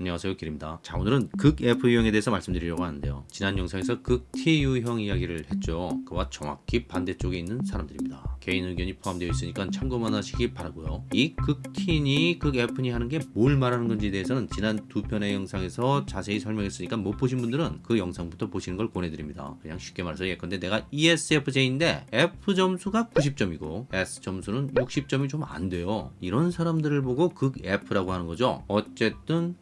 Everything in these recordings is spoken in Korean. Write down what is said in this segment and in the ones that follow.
안녕하세요 길입니다. 자 오늘은 극 F 유형에 대해서 말씀드리려고 하는데요. 지난 영상에서 극 T 유형 이야기를 했죠. 그와 정확히 반대쪽에 있는 사람들입니다. 개인 의견이 포함되어 있으니까 참고만 하시기 바라고요. 이 극 T니 극 F니 하는 게 뭘 말하는 건지에 대해서는 지난 두 편의 영상에서 자세히 설명했으니까 못 보신 분들은 그 영상부터 보시는 걸 권해드립니다. 그냥 쉽게 말해서 예컨대 내가 ESFJ인데 F 점수가 90점이고 S 점수는 60점이 좀 안 돼요. 이런 사람들을 보고 극 F라고 하는 거죠. 어쨌든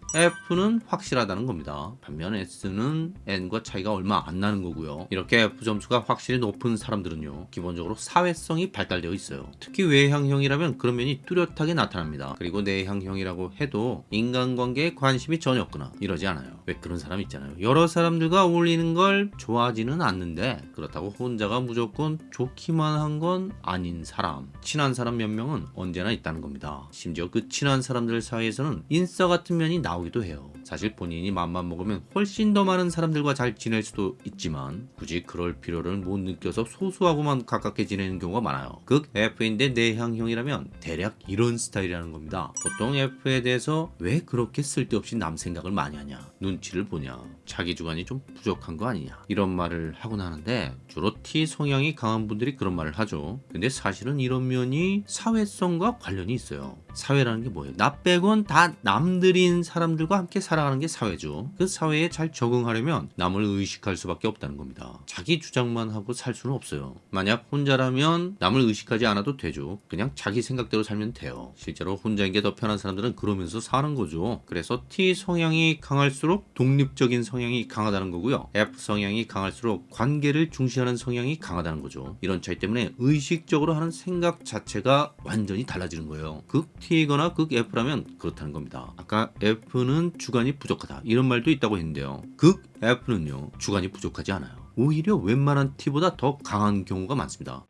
는 확실하다는 겁니다. 반면 S는 N과 차이가 얼마 안 나는 거고요. 이렇게 F 점수가 확실히 높은 사람들은요. 기본적으로 사회성이 발달되어 있어요. 특히 외향형이라면 그런 면이 뚜렷하게 나타납니다. 그리고 내향형이라고 해도 인간관계에 관심이 전혀 없거나 이러지 않아요. 왜 그런 사람 있잖아요. 여러 사람들과 어울리는 걸 좋아하지는 않는데 그렇다고 혼자가 무조건 좋기만 한 건 아닌 사람. 친한 사람 몇 명은 언제나 있다는 겁니다. 심지어 그 친한 사람들 사이에서는 인싸 같은 면이 나오기도 해요. 사실 본인이 맘만 먹으면 훨씬 더 많은 사람들과 잘 지낼 수도 있지만 굳이 그럴 필요를 못 느껴서 소수하고만 가깝게 지내는 경우가 많아요. 극 F인데 내향형이라면 대략 이런 스타일이라는 겁니다. 보통 F에 대해서 왜 그렇게 쓸데없이 남 생각을 많이 하냐 눈치를 보냐 자기 주관이 좀 부족한 거 아니냐 이런 말을 하곤 하는데 주로 T 성향이 강한 분들이 그런 말을 하죠. 근데 사실은 이런 면이 사회성과 관련이 있어요. 사회라는 게 뭐예요? 나 빼곤 다 남들인 사람들 과 함께 살아가는 게 사회죠. 그 사회에 잘 적응하려면 남을 의식할 수밖에 없다는 겁니다. 자기 주장만 하고 살 수는 없어요. 만약 혼자라면 남을 의식하지 않아도 되죠. 그냥 자기 생각대로 살면 돼요. 실제로 혼자인 게 더 편한 사람들은 그러면서 사는 거죠. 그래서 T 성향이 강할수록 독립적인 성향이 강하다는 거고요. F 성향이 강할수록 관계를 중시하는 성향이 강하다는 거죠. 이런 차이 때문에 의식적으로 하는 생각 자체가 완전히 달라지는 거예요. 극 T거나 극 F라면 그렇다는 겁니다. 아까 F는 주관이 부족하다 이런 말도 있다고 했는데요. 극 F는요 주관이 부족하지 않아요. 오히려 웬만한 T보다 더 강한 경우가 많습니다.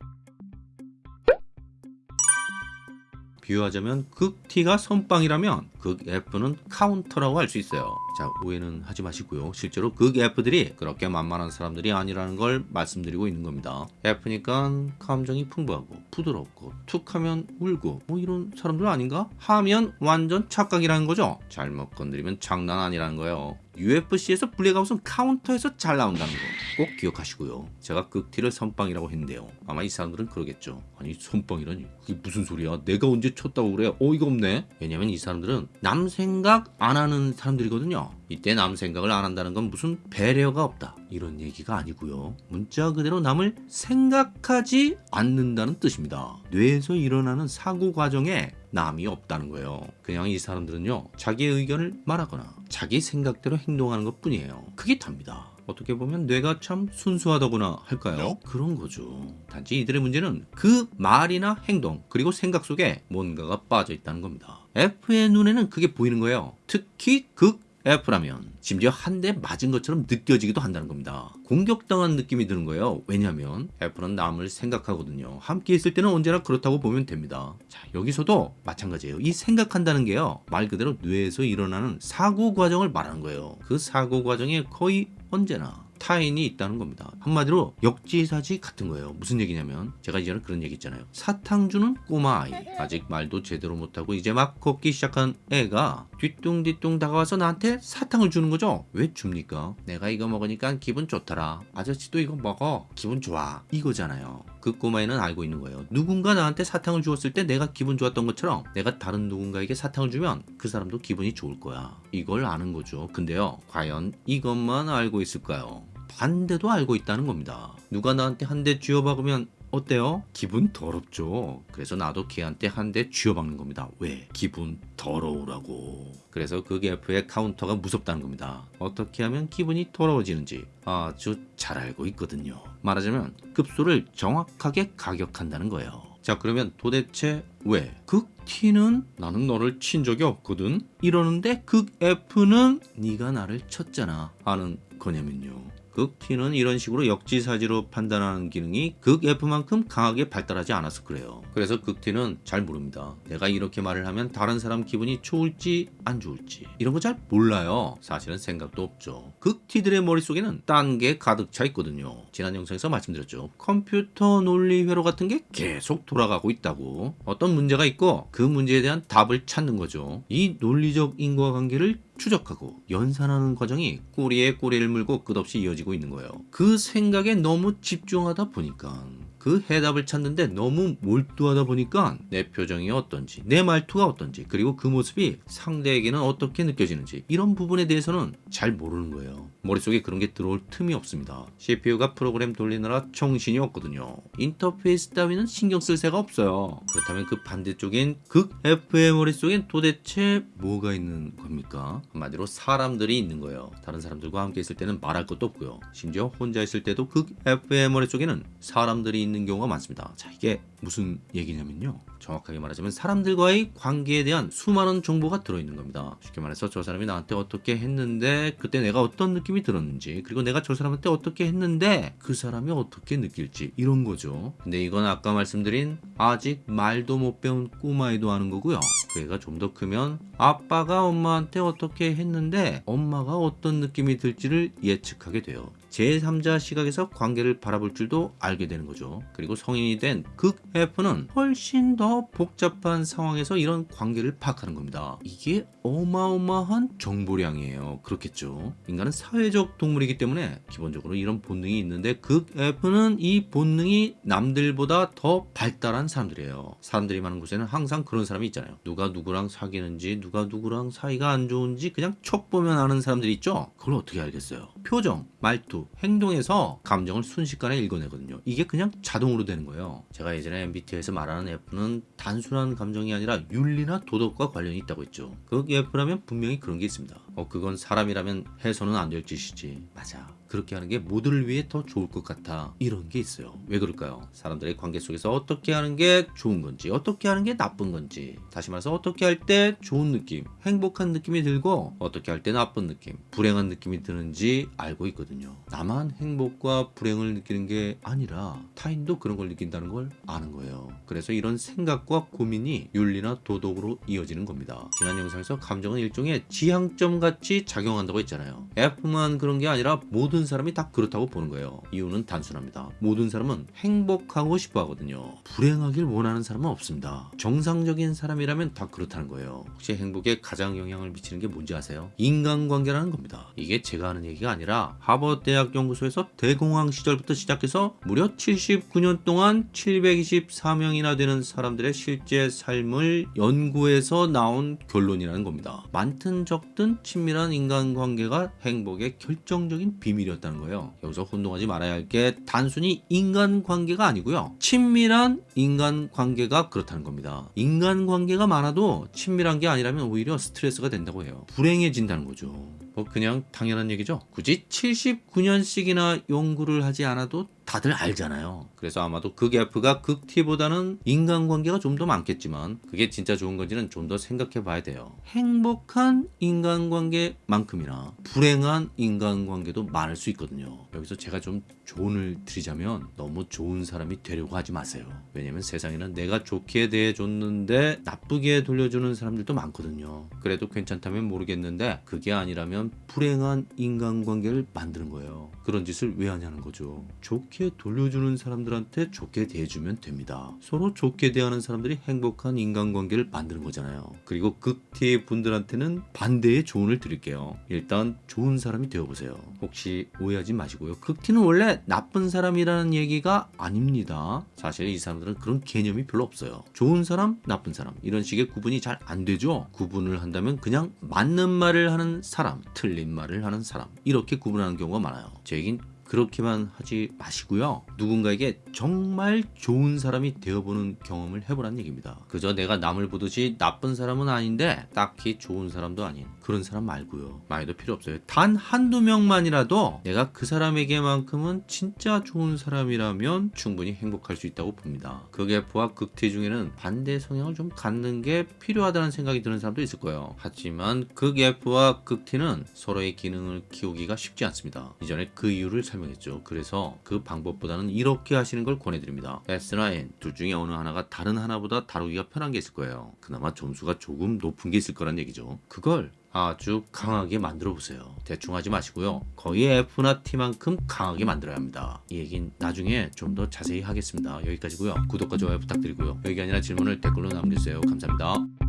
비유하자면 극 T가 선빵이라면 극 F는 카운터라고 할 수 있어요. 자 오해는 하지 마시고요. 실제로 극 F들이 그렇게 만만한 사람들이 아니라는 걸 말씀드리고 있는 겁니다. F니까 감정이 풍부하고 부드럽고 툭하면 울고 뭐 이런 사람들 아닌가? 하면 완전 착각이라는 거죠. 잘못 건드리면 장난 아니라는 거예요. UFC에서 블랙아웃은 카운터에서 잘 나온다는 거 꼭 기억하시고요. 제가 극 T를 선빵이라고 했는데요. 아마 이 사람들은 그러겠죠. 아니 선빵이라니 그게 무슨 소리야? 내가 언제 쳤다고 그래? 어이가 없네. 왜냐면 이 사람들은 남 생각 안 하는 사람들이거든요. 이때 남 생각을 안 한다는 건 무슨 배려가 없다 이런 얘기가 아니고요. 문자 그대로 남을 생각하지 않는다는 뜻입니다. 뇌에서 일어나는 사고 과정에 남이 없다는 거예요. 그냥 이 사람들은요 자기의 의견을 말하거나 자기 생각대로 행동하는 것 뿐이에요. 그게 답니다. 어떻게 보면 뇌가 참 순수하다거나 할까요? 그런 거죠. 단지 이들의 문제는 그 말이나 행동 그리고 생각 속에 뭔가가 빠져 있다는 겁니다. F의 눈에는 그게 보이는 거예요. 특히 극 F라면 심지어 한 대 맞은 것처럼 느껴지기도 한다는 겁니다. 공격당한 느낌이 드는 거예요. 왜냐하면 F는 남을 생각하거든요. 함께 있을 때는 언제나 그렇다고 보면 됩니다. 자 여기서도 마찬가지예요. 이 생각한다는 게요. 말 그대로 뇌에서 일어나는 사고 과정을 말하는 거예요. 그 사고 과정에 거의 언제나 타인이 있다는 겁니다. 한마디로 역지사지 같은 거예요. 무슨 얘기냐면 제가 이전에 그런 얘기 있잖아요. 사탕 주는 꼬마 아이. 아직 말도 제대로 못하고 이제 막 걷기 시작한 애가 뒤뚱뒤뚱 다가와서 나한테 사탕을 주는 거죠. 왜 줍니까? 내가 이거 먹으니까 기분 좋더라. 아저씨도 이거 먹어. 기분 좋아. 이거잖아요. 그 꼬마애는 알고 있는 거예요. 누군가 나한테 사탕을 주었을 때 내가 기분 좋았던 것처럼 내가 다른 누군가에게 사탕을 주면 그 사람도 기분이 좋을 거야. 이걸 아는 거죠. 근데요. 과연 이것만 알고 있을까요? 반대도 알고 있다는 겁니다. 누가 나한테 한 대 쥐어박으면 어때요? 기분 더럽죠. 그래서 나도 걔한테 한 대 쥐어박는 겁니다. 왜? 기분 더러우라고. 그래서 그 F의 카운터가 무섭다는 겁니다. 어떻게 하면 기분이 더러워지는지 아주 잘 알고 있거든요. 말하자면 급소를 정확하게 가격한다는 거예요. 자 그러면 도대체 왜? 극 T는 나는 너를 친 적이 없거든 이러는데 극 F는 네가 나를 쳤잖아 하는 거냐면요. 극 T는 이런 식으로 역지사지로 판단하는 기능이 극 F만큼 강하게 발달하지 않아서 그래요. 그래서 극 T는 잘 모릅니다. 내가 이렇게 말을 하면 다른 사람 기분이 좋을지 안 좋을지 이런 거 잘 몰라요. 사실은 생각도 없죠. 극 T들의 머릿속에는 딴 게 가득 차 있거든요. 지난 영상에서 말씀드렸죠. 컴퓨터 논리 회로 같은 게 계속 돌아가고 있다고. 어떤 문제가 있고 그 문제에 대한 답을 찾는 거죠. 이 논리적 인과관계를 추적하고 연산하는 과정이 꼬리에 꼬리를 물고 끝없이 이어지고 있는 거예요. 그 생각에 너무 집중하다 보니까 그 해답을 찾는데 너무 몰두하다 보니까 내 표정이 어떤지 내 말투가 어떤지 그리고 그 모습이 상대에게는 어떻게 느껴지는지 이런 부분에 대해서는 잘 모르는 거예요. 머릿속에 그런 게 들어올 틈이 없습니다. CPU가 프로그램 돌리느라 정신이 없거든요. 인터페이스 따위는 신경 쓸 새가 없어요. 그렇다면 그 반대쪽인 극 F의 머릿속엔 도대체 뭐가 있는 겁니까? 한마디로 사람들이 있는 거예요. 다른 사람들과 함께 있을 때는 말할 것도 없고요. 심지어 혼자 있을 때도 극 F의 머릿속에는 사람들이 있는 경우가 많습니다. 자, 이게 무슨 얘기냐면요. 정확하게 말하자면 사람들과의 관계에 대한 수많은 정보가 들어있는 겁니다. 쉽게 말해서 저 사람이 나한테 어떻게 했는데 그때 내가 어떤 느낌이 들었는지 그리고 내가 저 사람한테 어떻게 했는데 그 사람이 어떻게 느낄지 이런 거죠. 근데 이건 아까 말씀드린 아직 말도 못 배운 꼬마애도 하는 거고요. 그 애가 좀 더 크면 아빠가 엄마한테 어떻게 했는데 엄마가 어떤 느낌이 들지를 예측하게 돼요. 제3자 시각에서 관계를 바라볼 줄도 알게 되는 거죠. 그리고 성인이 된 극 F는 훨씬 더 복잡한 상황에서 이런 관계를 파악하는 겁니다. 이게 어마어마한 정보량이에요. 그렇겠죠. 인간은 사회적 동물이기 때문에 기본적으로 이런 본능이 있는데 극 F는 이 본능이 남들보다 더 발달한 사람들이에요. 사람들이 많은 곳에는 항상 그런 사람이 있잖아요. 누가 누구랑 사귀는지 누가 누구랑 사이가 안 좋은지 그냥 척 보면 아는 사람들이 있죠. 그걸 어떻게 알겠어요? 표정, 말투, 행동에서 감정을 순식간에 읽어내거든요. 이게 그냥 자동으로 되는 거예요. 제가 예전에 MBTI에서 말하는 F는 단순한 감정이 아니라 윤리나 도덕과 관련이 있다고 했죠. 그 F라면 분명히 그런 게 있습니다. 어, 그건 사람이라면 해서는 안 될 짓이지. 맞아. 그렇게 하는 게 모두를 위해 더 좋을 것 같아. 이런 게 있어요. 왜 그럴까요? 사람들의 관계 속에서 어떻게 하는 게 좋은 건지, 어떻게 하는 게 나쁜 건지, 다시 말해서 어떻게 할 때 좋은 느낌, 행복한 느낌이 들고, 어떻게 할 때 나쁜 느낌, 불행한 느낌이 드는지 알고 있거든요. 나만 행복과 불행을 느끼는 게 아니라 타인도 그런 걸 느낀다는 걸 아는 거예요. 그래서 이런 생각과 고민이 윤리나 도덕으로 이어지는 겁니다. 지난 영상에서 감정은 일종의 지향점 같이 작용한다고 했잖아요. F만 그런 게 아니라 모든 사람이 다 그렇다고 보는 거예요. 이유는 단순합니다. 모든 사람은 행복하고 싶어 하거든요. 불행하길 원하는 사람은 없습니다. 정상적인 사람이라면 다 그렇다는 거예요. 혹시 행복에 가장 영향을 미치는 게 뭔지 아세요? 인간관계라는 겁니다. 이게 제가 하는 얘기가 아니라 하버드 대학 연구소에서 대공황 시절부터 시작해서 무려 79년 동안 724명이나 되는 사람들의 실제 삶을 연구해서 나온 결론이라는 겁니다. 많든 적든 친밀한 인간관계가 행복의 결정적인 비밀이었 다는 거예요. 여기서 혼동하지 말아야 할 게 단순히 인간관계가 아니고요. 친밀한 인간관계가 그렇다는 겁니다. 인간관계가 많아도 친밀한 게 아니라면 오히려 스트레스가 된다고 해요. 불행해진다는 거죠. 뭐 그냥 당연한 얘기죠. 굳이 79년씩이나 연구를 하지 않아도 다들 알잖아요. 그래서 아마도 극 F가 극 T보다는 인간관계가 좀 더 많겠지만 그게 진짜 좋은 건지는 좀 더 생각해 봐야 돼요. 행복한 인간관계만큼이나 불행한 인간관계도 많을 수 있거든요. 여기서 제가 좀 조언을 드리자면 너무 좋은 사람이 되려고 하지 마세요. 왜냐면 세상에는 내가 좋게 대해 줬는데 나쁘게 돌려주는 사람들도 많거든요. 그래도 괜찮다면 모르겠는데 그게 아니라면 불행한 인간관계를 만드는 거예요. 그런 짓을 왜 하냐는 거죠. 좋게 돌려주는 사람들한테 좋게 대해주면 됩니다. 서로 좋게 대하는 사람들이 행복한 인간관계를 만드는 거잖아요. 그리고 극티 분들한테는 반대의 조언을 드릴게요. 일단 좋은 사람이 되어보세요. 혹시 오해하지 마시고요. 극티는 원래 나쁜 사람이라는 얘기가 아닙니다. 사실 이 사람들은 그런 개념이 별로 없어요. 좋은 사람, 나쁜 사람 이런 식의 구분이 잘 안 되죠. 구분을 한다면 그냥 맞는 말을 하는 사람, 틀린 말을 하는 사람 이렇게 구분하는 경우가 많아요. 제 얘긴 그렇게만 하지 마시고요. 누군가에게 정말 좋은 사람이 되어보는 경험을 해보라는 얘기입니다. 그저 내가 남을 보듯이 나쁜 사람은 아닌데 딱히 좋은 사람도 아닌 그런 사람 말고요. 많이도 필요 없어요. 단 한두 명만이라도 내가 그 사람에게만큼은 진짜 좋은 사람이라면 충분히 행복할 수 있다고 봅니다. 극F와 극T 중에는 반대 성향을 좀 갖는 게 필요하다는 생각이 드는 사람도 있을 거예요. 하지만 극F와 극T는 서로의 기능을 키우기가 쉽지 않습니다. 이전에 그 이유를 설명 설명했죠. 그래서 그 방법보다는 이렇게 하시는 걸 권해드립니다. S나 N 둘 중에 어느 하나가 다른 하나보다 다루기가 편한 게 있을 거예요. 그나마 점수가 조금 높은 게 있을 거란 얘기죠. 그걸 아주 강하게 만들어 보세요. 대충 하지 마시고요. 거의 F나 T만큼 강하게 만들어야 합니다. 이 얘기는 나중에 좀 더 자세히 하겠습니다. 여기까지고요. 구독과 좋아요 부탁드리고요. 여기 아니라 질문을 댓글로 남겨주세요. 감사합니다.